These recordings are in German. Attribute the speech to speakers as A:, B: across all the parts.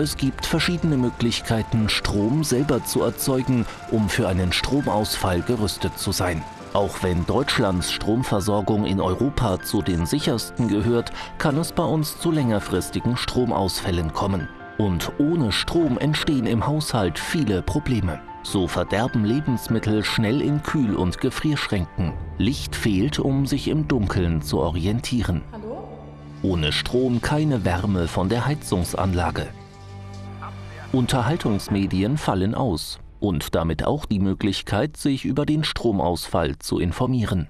A: Es gibt verschiedene Möglichkeiten, Strom selber zu erzeugen, um für einen Stromausfall gerüstet zu sein. Auch wenn Deutschlands Stromversorgung in Europa zu den sichersten gehört, kann es bei uns zu längerfristigen Stromausfällen kommen. Und ohne Strom entstehen im Haushalt viele Probleme. So verderben Lebensmittel schnell in Kühl- und Gefrierschränken. Licht fehlt, um sich im Dunkeln zu orientieren.
B: Hallo?
A: Ohne Strom keine Wärme von der Heizungsanlage. Unterhaltungsmedien fallen aus und damit auch die Möglichkeit, sich über den Stromausfall zu informieren.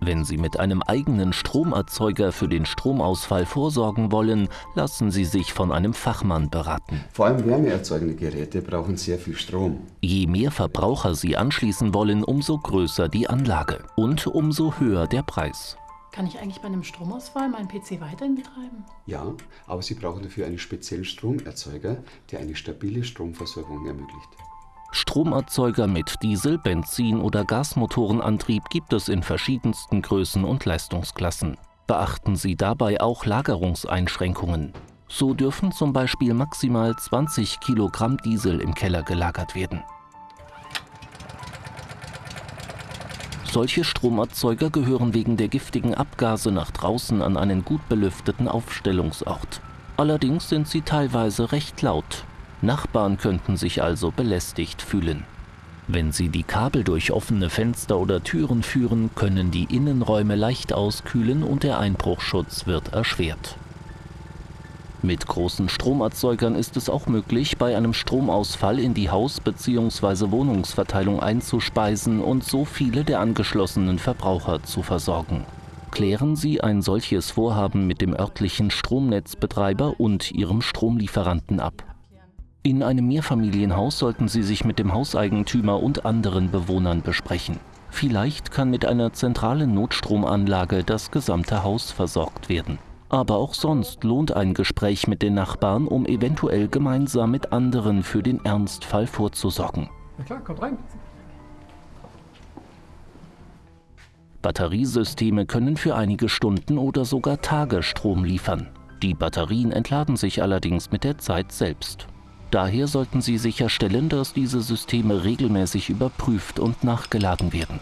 A: Wenn Sie mit einem eigenen Stromerzeuger für den Stromausfall vorsorgen wollen, lassen Sie sich von einem Fachmann beraten.
C: Vor allem wärmeerzeugende Geräte brauchen sehr viel Strom.
A: Je mehr Verbraucher Sie anschließen wollen, umso größer die Anlage und umso höher der Preis.
B: Kann ich eigentlich bei einem Stromausfall meinen PC weiterhin betreiben?
C: Ja, aber Sie brauchen dafür einen speziellen Stromerzeuger, der eine stabile Stromversorgung ermöglicht.
A: Stromerzeuger mit Diesel-, Benzin- oder Gasmotorenantrieb gibt es in verschiedensten Größen und Leistungsklassen. Beachten Sie dabei auch Lagerungseinschränkungen. So dürfen zum Beispiel maximal 20 Kilogramm Diesel im Keller gelagert werden. Solche Stromerzeuger gehören wegen der giftigen Abgase nach draußen an einen gut belüfteten Aufstellungsort. Allerdings sind sie teilweise recht laut. Nachbarn könnten sich also belästigt fühlen. Wenn Sie die Kabel durch offene Fenster oder Türen führen, können die Innenräume leicht auskühlen und der Einbruchschutz wird erschwert. Mit großen Stromerzeugern ist es auch möglich, bei einem Stromausfall in die Haus- bzw. Wohnungsverteilung einzuspeisen und so viele der angeschlossenen Verbraucher zu versorgen. Klären Sie ein solches Vorhaben mit dem örtlichen Stromnetzbetreiber und Ihrem Stromlieferanten ab. In einem Mehrfamilienhaus sollten Sie sich mit dem Hauseigentümer und anderen Bewohnern besprechen. Vielleicht kann mit einer zentralen Notstromanlage das gesamte Haus versorgt werden. Aber auch sonst lohnt ein Gespräch mit den Nachbarn, um eventuell gemeinsam mit anderen für den Ernstfall vorzusorgen.
D: Na klar, kommt rein.
A: Batteriesysteme können für einige Stunden oder sogar Tage Strom liefern. Die Batterien entladen sich allerdings mit der Zeit selbst. Daher sollten Sie sicherstellen, dass diese Systeme regelmäßig überprüft und nachgeladen werden.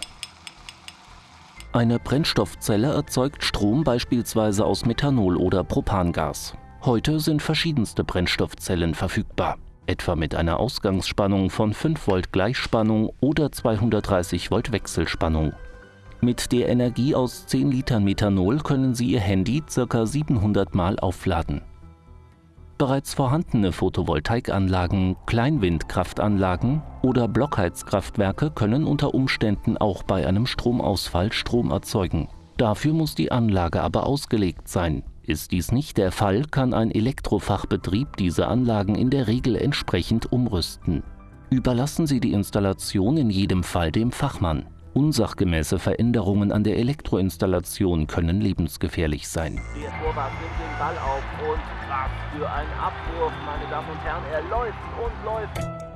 A: Eine Brennstoffzelle erzeugt Strom beispielsweise aus Methanol oder Propangas. Heute sind verschiedenste Brennstoffzellen verfügbar, etwa mit einer Ausgangsspannung von 5 Volt Gleichspannung oder 230 Volt Wechselspannung. Mit der Energie aus 10 Litern Methanol können Sie Ihr Handy ca. 700 Mal aufladen. Bereits vorhandene Photovoltaikanlagen, Kleinwindkraftanlagen oder Blockheizkraftwerke können unter Umständen auch bei einem Stromausfall Strom erzeugen. Dafür muss die Anlage aber ausgelegt sein. Ist dies nicht der Fall, kann ein Elektrofachbetrieb diese Anlagen in der Regel entsprechend umrüsten. Überlassen Sie die Installation in jedem Fall dem Fachmann. Unsachgemäße Veränderungen an der Elektroinstallation können lebensgefährlich sein.
E: Der Torwart nimmt den Ball auf und was für ein Abwurf, meine Damen und Herren, er läuft und läuft.